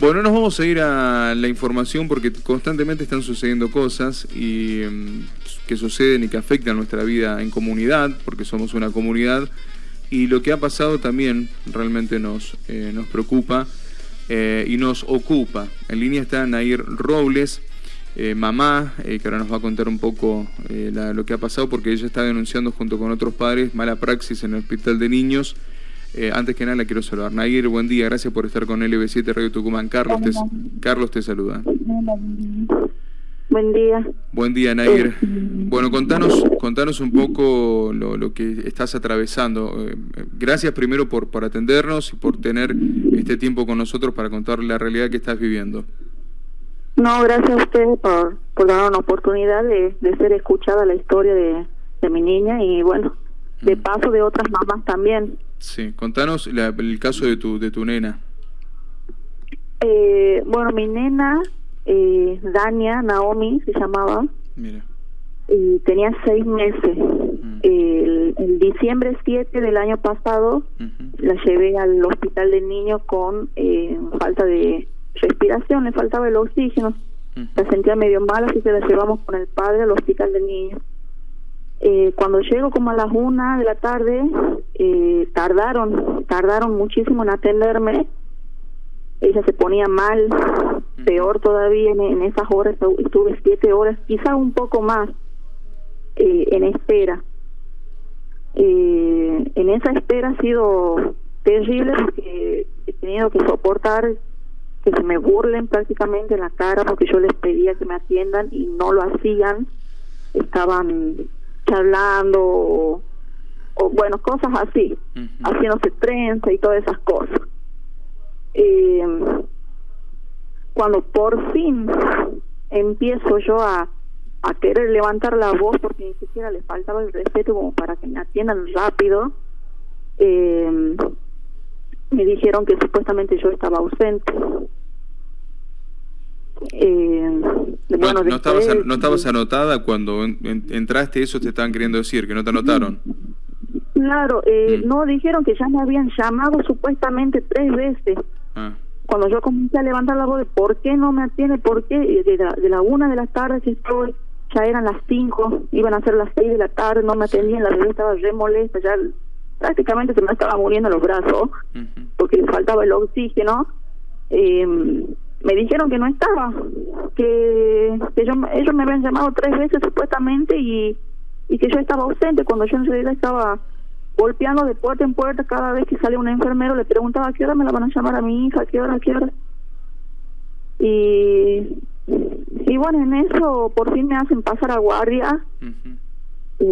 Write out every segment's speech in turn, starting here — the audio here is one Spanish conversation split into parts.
Bueno, nos vamos a ir a la información porque constantemente están sucediendo cosas y em, que suceden y que afectan nuestra vida en comunidad, porque somos una comunidad, y lo que ha pasado también realmente nos, eh, nos preocupa eh, y nos ocupa. En línea está Nair Robles, eh, mamá, que ahora nos va a contar un poco lo que ha pasado porque ella está denunciando junto con otros padres mala praxis en el hospital de niños. Antes que nada la quiero saludar. Nair, buen día, gracias por estar con LB7 Radio Tucumán. Carlos, te, Carlos te saluda. Buen día. Buen día, Nair. Eh, bueno, contanos, contanos un poco lo, que estás atravesando. Eh, gracias primero por, por atendernos y por tener este tiempo con nosotros para contar la realidad que estás viviendo. No, gracias a usted por, por dar una oportunidad de, ser escuchada la historia de, mi niña y bueno, de paso de otras mamás también. Sí, contanos el caso de tu, de tu nena. Eh, bueno, mi nena eh, Dania Naomi se llamaba. Y tenía seis meses. Mm. el, diciembre 7 del año pasado la llevé al hospital de niños con eh, falta de respiración, le faltaba el oxígeno. La sentía medio mal, así que la llevamos con el padre al hospital de niños. Eh, cuando llego como a las una de la tarde, eh, tardaron, tardaron muchísimo en atenderme. Ella se ponía mal, peor todavía en, esas horas, estuve siete horas, quizá un poco más eh, en espera. Eh, en esa espera ha sido terrible porque he tenido que soportar que se me burlen prácticamente en la cara porque yo les pedía que me atiendan y no lo hacían, estaban charlando o, bueno, cosas así, haciéndose trenza y todas esas cosas eh, cuando por fin empiezo yo a, a querer levantar la voz porque ni siquiera le faltaba el respeto como para que me atiendan rápido, eh, me dijeron que supuestamente yo estaba ausente. Eh, bueno, no, estabas, no estabas anotada cuando entraste, eso te estaban queriendo decir, que no te anotaron. Claro, eh, mm. no dijeron que ya me habían llamado supuestamente tres veces. Ah. Cuando yo comencé a levantar la voz de por qué no me atiende, por qué, de la, de la una de la tarde que estoy, ya eran las cinco, iban a ser las seis de la tarde, no me atendían, la bebé estaba re molesta, ya prácticamente se me estaba muriendo los brazos, porque le faltaba el oxígeno. Eh, me dijeron que no estaba, que, que yo, ellos me habían llamado tres veces supuestamente y, y que yo estaba ausente cuando yo en realidad estaba golpeando de puerta en puerta cada vez que sale un enfermero, le preguntaba a qué hora me la van a llamar a mi hija, a qué hora, a qué hora. Y, y bueno, en eso por fin me hacen pasar a guardia. y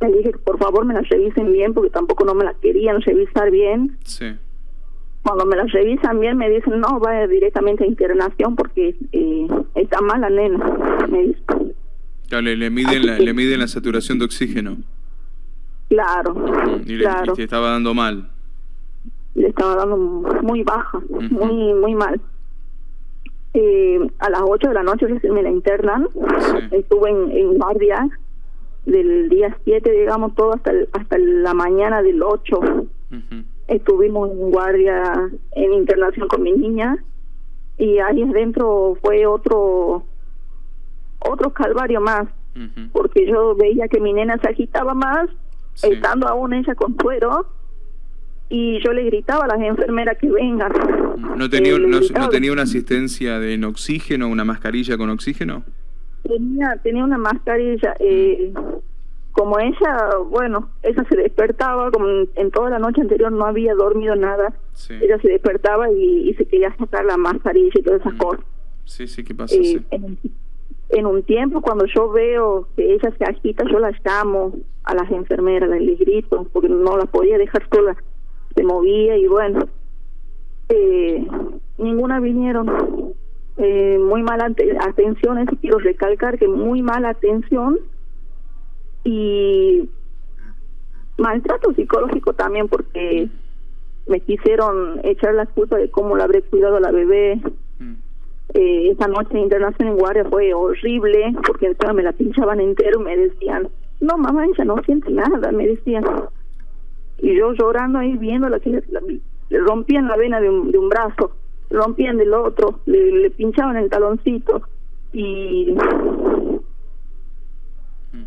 le dije que por favor me la revisen bien porque tampoco no me la querían revisar bien. Sí. Cuando me la revisan bien me dicen, no, vaya directamente a internación porque eh, está mala nena. Me dicen. le, miden la, le miden la saturación de oxígeno. Claro, y claro. Le, estaba dando mal. Le estaba dando muy baja, muy muy mal. Eh, a las 8 de la noche me la internan. Estuve en, en, guardia del día 7, digamos, todo hasta hasta la mañana del 8. Estuvimos en guardia en internación con mi niña y ahí adentro fue otro otro calvario más, porque yo veía que mi nena se agitaba más estando aún ella con suero y yo le gritaba a las enfermeras que vengan. ¿No tenía, eh, no, tenía una asistencia de en oxígeno, una mascarilla con oxígeno? Tenía, tenía una mascarilla. Eh, como ella, bueno, ella se despertaba, como en, toda la noche anterior no había dormido nada, ella se despertaba y, se quería sacar la mascarilla y todas esas mm. cosas. Sí, sí, ¿qué pasa? Eh, en un tiempo cuando yo veo que ella se agita, yo la llamo a las enfermeras, les grito, porque no la podía dejar sola, se movía y bueno, eh, ninguna vinieron. Eh, muy mala atención, eso quiero recalcar que muy mala atención y maltrato psicológico también porque me quisieron echar la culpa de cómo la habré cuidado a la bebé, eh, esa noche de internación en guardia fue horrible porque encima me la pinchaban entero me decían no mamá ella no siente nada me decían. Y yo llorando ahí viendo la que le, rompían la vena de un, de un brazo rompían del otro, le, pinchaban el taloncito y, y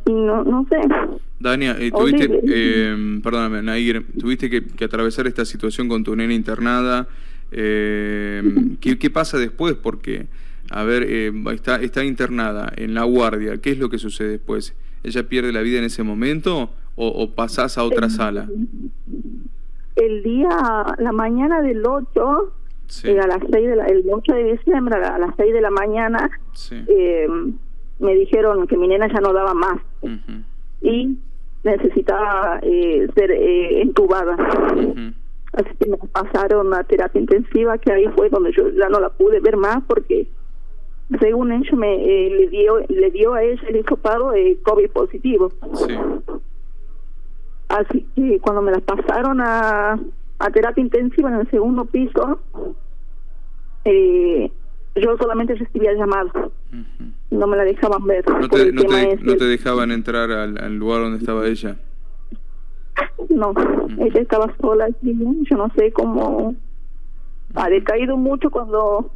no, no sé. Dania, eh, tuviste, eh, perdóname, Nair, tuviste que, atravesar esta situación con tu nena internada. Eh, ¿qué, ¿qué, pasa después? Porque, a ver, eh, está, está internada en la guardia. ¿Qué es lo que sucede después? ¿Ella pierde la vida en ese momento o, o pasás a otra sala? El día, la mañana del 8, eh, a las 6 de la, el 8 de diciembre, a las 6 de la mañana, eh, me dijeron que mi nena ya no daba más y necesitaba eh, ser entubada. Así que me pasaron a terapia intensiva, que ahí fue donde yo ya no la pude ver más porque según ellos me le dio le dio a ella el hisopado de COVID positivo. Así que cuando me la pasaron a, a terapia intensiva en el segundo piso, eh, yo solamente recibía llamadas. No me la dejaban ver. ¿No te, no te, dejaban entrar al, lugar donde estaba ella? No, ella estaba sola Yo no sé cómo... Ha decaído mucho cuando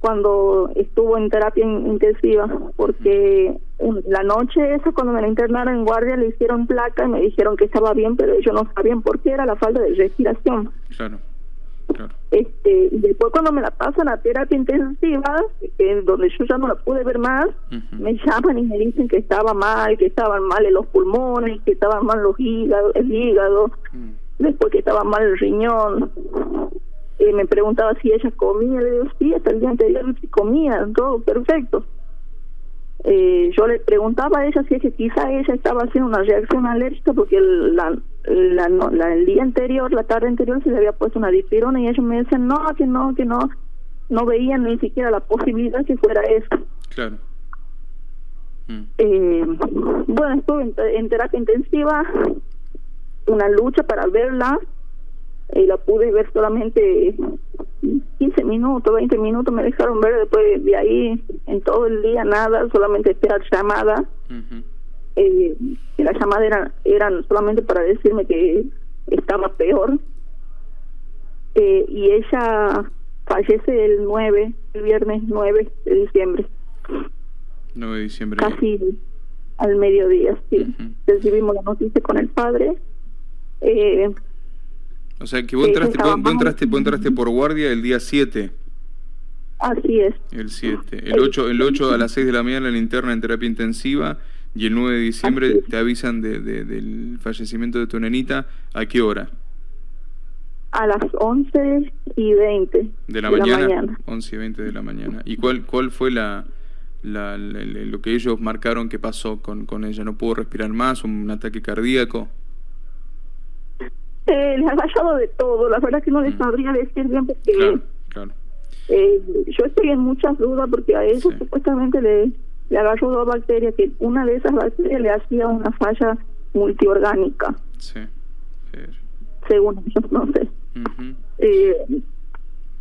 cuando estuvo en terapia intensiva, porque la noche esa cuando me la internaron en guardia le hicieron placa y me dijeron que estaba bien, pero ellos no sabían por qué era la falta de respiración. Claro. Claro. Este, y después cuando me la pasan a terapia intensiva, en donde yo ya no la pude ver más, me llaman y me dicen que estaba mal, que estaban mal en los pulmones, que estaban mal los hígados, el hígado, mm. después que estaba mal el riñón y me preguntaba si ella comía, le digo, sí, hasta el día anterior sí comía, todo perfecto. Eh, yo le preguntaba a ella si es que quizá ella estaba haciendo una reacción alérgica porque el, la, la, el día anterior, la tarde anterior, se le había puesto una dipirona y ellos me decían, no, que no, que no, no veían ni siquiera la posibilidad que fuera eso. Claro. Mm. Eh, bueno, estuve en terapia intensiva, una lucha para verla, y la pude ver solamente 15 minutos, 20 minutos me dejaron ver después de ahí en todo el día nada, solamente esperar llamada. eh, las llamadas eran, eran solamente para decirme que estaba peor. Eh, y ella fallece el 9, el viernes 9 de diciembre. 9 de diciembre. Casi al mediodía, sí. Recibimos la noticia con el padre. Eh, o sea, que vos entraste, vos, entraste, vos entraste por guardia el día 7. Así es. El 7. El 8, el 8 a las 6 de la mañana la interna en terapia intensiva y el 9 de diciembre te avisan de, del fallecimiento de tu nenita. ¿A qué hora? A las 11 y 20 de la, mañana, 11 y 20 de la mañana. ¿Y cuál, cuál fue la, la, lo que ellos marcaron que pasó con, con ella? ¿No pudo respirar más? ¿Un ataque cardíaco? Eh, les ha fallado de todo, la verdad que no les mm. sabría decir bien porque Eh, yo estoy en muchas dudas porque a eso supuestamente le, le agarró dos bacterias, que una de esas bacterias le hacía una falla multiorgánica. Sí. Según ellos, no sé. eh,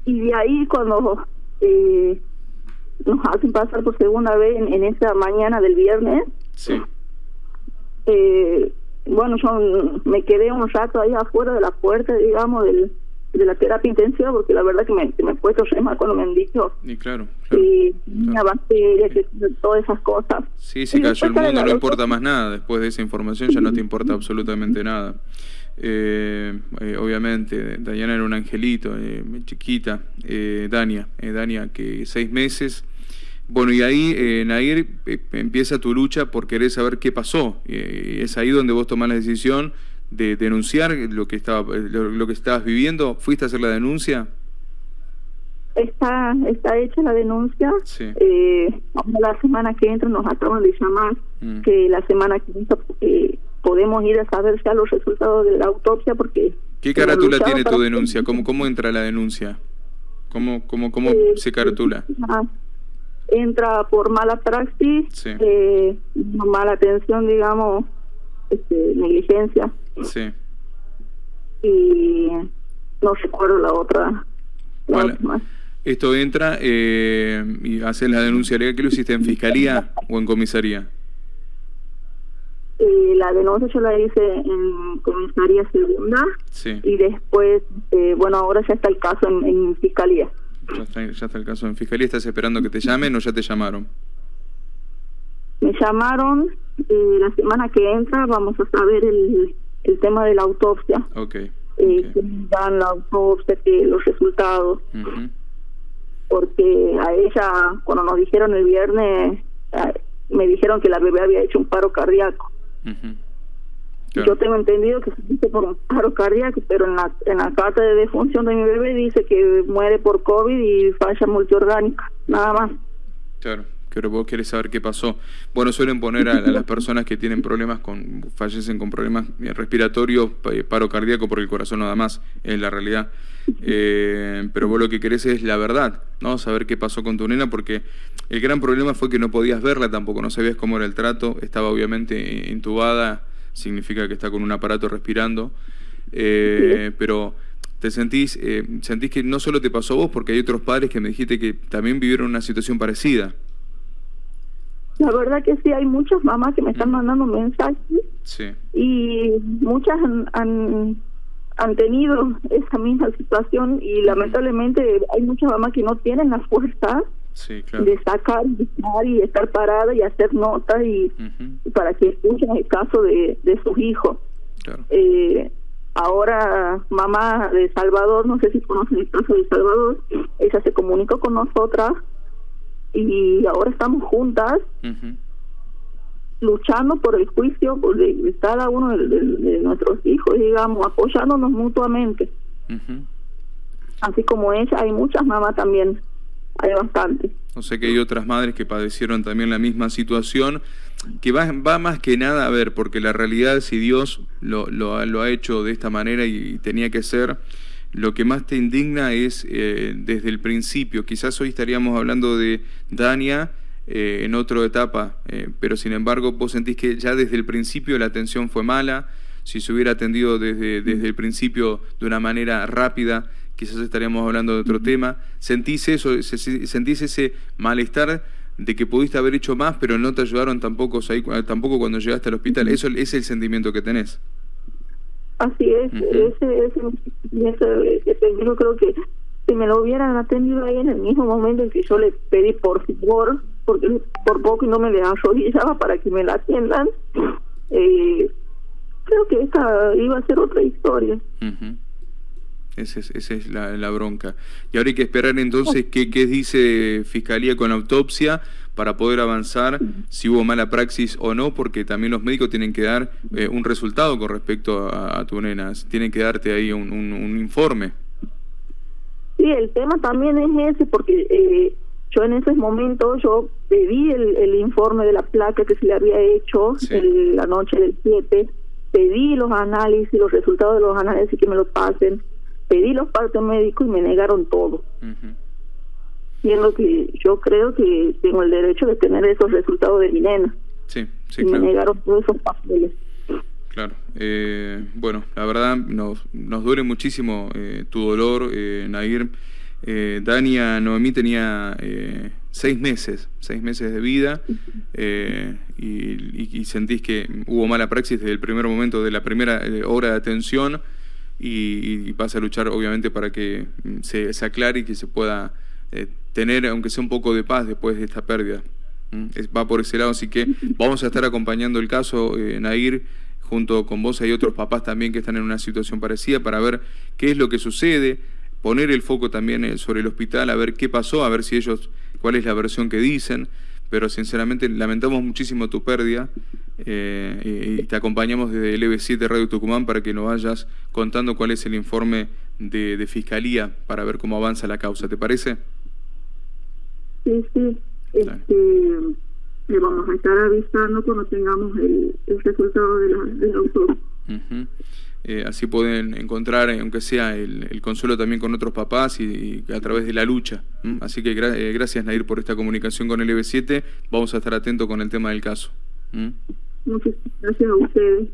y de ahí cuando eh, nos hacen pasar por segunda vez en, en esa mañana del viernes, sí. eh, bueno, yo me quedé un rato ahí afuera de la puerta, digamos, del, de la terapia intensiva, porque la verdad que me, me he puesto mal cuando me han dicho. Y claro. y bacteria, que todas esas cosas. Sí, si cayó el mundo, no importa más nada. Después de esa información ya no te importa absolutamente nada. Eh, eh, obviamente, Dayana era un angelito, eh, chiquita. Eh, Dania, eh, Dania, que seis meses bueno, y ahí, eh, Nair, eh, empieza tu lucha por querer saber qué pasó. Eh, es ahí donde vos tomás la decisión de denunciar lo que estaba lo, que estabas viviendo. ¿Fuiste a hacer la denuncia? Está está hecha la denuncia. Sí. Eh, la semana que entra nos acaban de llamar mm. que la semana que entra eh, podemos ir a saber ya los resultados de la autopsia porque... ¿Qué carátula tiene tu denuncia? ¿Cómo, ¿Cómo entra la denuncia? ¿Cómo, cómo, cómo se carátula? Entra por mala praxis, eh, mala atención, digamos, este, negligencia. Sí. Y no recuerdo la otra. Esto entra eh, y hace la denuncia legal. ¿Qué lo hiciste en fiscalía o en comisaría? Eh, la denuncia yo la hice en comisaría segunda sí. y después, eh, bueno, ahora ya está el caso en, en fiscalía. Ya está, el caso en fiscalía. ¿Estás esperando que te llamen o ya te llamaron? Me llamaron eh, la semana que entra. Vamos a saber el, el tema de la autopsia. Ok. Eh, dan la autopsia, que los resultados. Porque a ella, cuando nos dijeron el viernes, me dijeron que la bebé había hecho un paro cardíaco. Yo tengo entendido que se dice por un paro cardíaco, pero en la, en la carta de defunción de mi bebé dice que muere por COVID y falla multiorgánica, nada más. Claro, pero vos querés saber qué pasó. Bueno, suelen poner a, las personas que tienen problemas con, fallecen con problemas respiratorios, paro cardíaco por el corazón nada más, es la realidad. Eh, pero vos lo que querés es la verdad, ¿no? Saber qué pasó con tu nena, porque el gran problema fue que no podías verla tampoco, no sabías cómo era el trato, estaba obviamente intubada significa que está con un aparato respirando, eh, pero te sentís, eh, sentís que no solo te pasó a vos, porque hay otros padres que me dijiste que también vivieron una situación parecida. La verdad que sí, hay muchas mamás que me están mm. mandando mensajes sí. y muchas han, han, tenido esa misma situación y lamentablemente hay muchas mamás que no tienen fuerza de sacar y estar parada y hacer notas y, para que escuchen el caso de, de sus hijos. Eh, ahora mamá de Salvador, no sé si conocen el caso de Salvador, ella se comunicó con nosotras y ahora estamos juntas luchando por el juicio de cada uno de, nuestros hijos, digamos, apoyándonos mutuamente. Así como ella, hay muchas mamás también hay bastante. O sea que hay otras madres que padecieron también la misma situación, que va, más que nada a ver, porque la realidad, si Dios lo, ha hecho de esta manera y, tenía que ser, lo que más te indigna es eh, desde el principio. Quizás hoy estaríamos hablando de Dania eh, en otra etapa, eh, pero sin embargo vos sentís que ya desde el principio la atención fue mala, si se hubiera atendido desde el principio de una manera rápida, quizás estaríamos hablando de otro tema. ¿Sentís eso, sentís ese malestar de que pudiste haber hecho más, pero no te ayudaron tampoco, tampoco cuando llegaste al hospital? Eso es el sentimiento que tenés. Así es, ese, ese, ese, yo creo que si me lo hubieran atendido ahí en el mismo momento en que yo le pedí por favor, porque por poco no me le arrodillaba para que me la atiendan, eh, creo que esa iba a ser otra historia. Esa es, la, bronca. Y ahora hay que esperar entonces qué, qué dice Fiscalía con la autopsia para poder avanzar si hubo mala praxis o no, porque también los médicos tienen que dar eh, un resultado con respecto a, tu nena, tienen que darte ahí un, un, informe. Sí, el tema también es ese, porque eh, yo en ese momento yo pedí el, el, informe de la placa que se le había hecho la noche del 7, pedí los análisis, los resultados de los análisis que me los pasen pedí los partos médicos y me negaron todo. Siendo que yo creo que tengo el derecho de tener esos resultados de mi nena. Sí, sí, y me negaron todos esos papeles. Claro. Eh, bueno, la verdad nos, nos duele muchísimo eh, tu dolor, eh, Nair. Eh, Dania Noemí tenía eh, seis meses, seis meses de vida y, y, sentís que hubo mala praxis desde el primer momento de la primera hora de atención y, vas a luchar obviamente para que mm, se, se aclare y que se pueda eh, tener, aunque sea un poco de paz después de esta pérdida. va por ese lado, así que vamos a estar acompañando el caso, eh, Nair, junto con vos. Hay otros papás también que están en una situación parecida para ver qué es lo que sucede, poner el foco también eh, sobre el hospital, a ver qué pasó, a ver si ellos, cuál es la versión que dicen, pero sinceramente lamentamos muchísimo tu pérdida eh, y te acompañamos desde el EB7 Radio Tucumán para que nos vayas contando cuál es el informe de, Fiscalía para ver cómo avanza la causa, ¿te parece? Sí, sí. Este, le vamos a estar avisando cuando tengamos el, resultado de la, del autor. Eh, así pueden encontrar, eh, aunque sea el, consuelo también con otros papás y, a través de la lucha. Así que eh, gracias, Nair, por esta comunicación con el EB7. Vamos a estar atentos con el tema del caso. Muchas gracias a ustedes.